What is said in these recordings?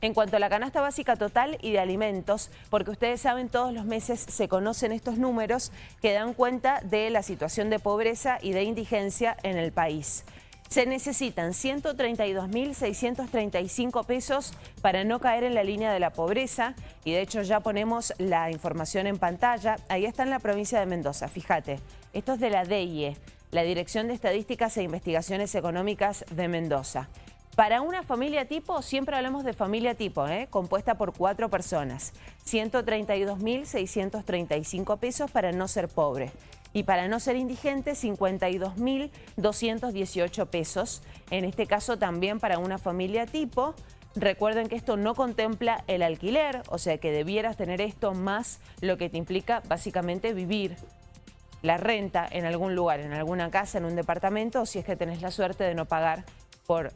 en cuanto a la canasta básica total y de alimentos, porque ustedes saben, todos los meses se conocen estos números que dan cuenta de la situación de pobreza y de indigencia en el país. Se necesitan 132.635 pesos para no caer en la línea de la pobreza y de hecho ya ponemos la información en pantalla. Ahí está en la provincia de Mendoza, fíjate. Esto es de la DEIE, la Dirección de Estadísticas e Investigaciones Económicas de Mendoza. Para una familia tipo, siempre hablamos de familia tipo, ¿eh? compuesta por cuatro personas. 132.635 pesos para no ser pobre. Y para no ser indigente, 52.218 pesos. En este caso también para una familia tipo. Recuerden que esto no contempla el alquiler, o sea que debieras tener esto más lo que te implica básicamente vivir la renta en algún lugar, en alguna casa, en un departamento, o si es que tenés la suerte de no pagar por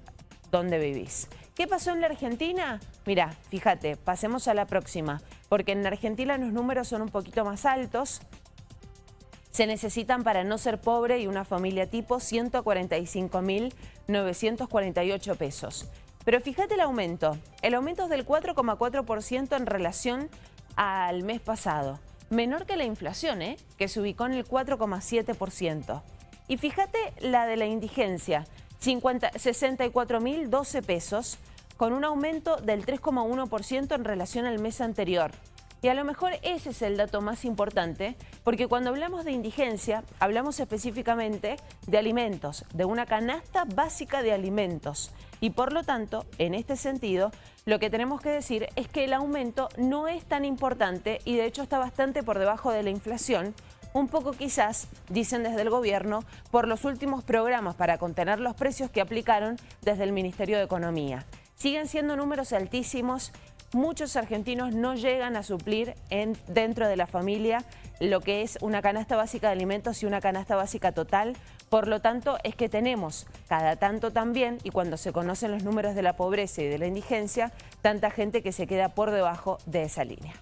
donde vivís. ¿Qué pasó en la Argentina? Mira, fíjate, pasemos a la próxima, porque en Argentina los números son un poquito más altos. Se necesitan para no ser pobre y una familia tipo 145.948 pesos. Pero fíjate el aumento. El aumento es del 4,4% en relación al mes pasado. Menor que la inflación, ¿eh? que se ubicó en el 4,7%. Y fíjate la de la indigencia. 64.012 pesos, con un aumento del 3,1% en relación al mes anterior. Y a lo mejor ese es el dato más importante, porque cuando hablamos de indigencia, hablamos específicamente de alimentos, de una canasta básica de alimentos. Y por lo tanto, en este sentido, lo que tenemos que decir es que el aumento no es tan importante y de hecho está bastante por debajo de la inflación, un poco quizás, dicen desde el gobierno, por los últimos programas para contener los precios que aplicaron desde el Ministerio de Economía. Siguen siendo números altísimos, muchos argentinos no llegan a suplir en, dentro de la familia lo que es una canasta básica de alimentos y una canasta básica total. Por lo tanto, es que tenemos cada tanto también, y cuando se conocen los números de la pobreza y de la indigencia, tanta gente que se queda por debajo de esa línea.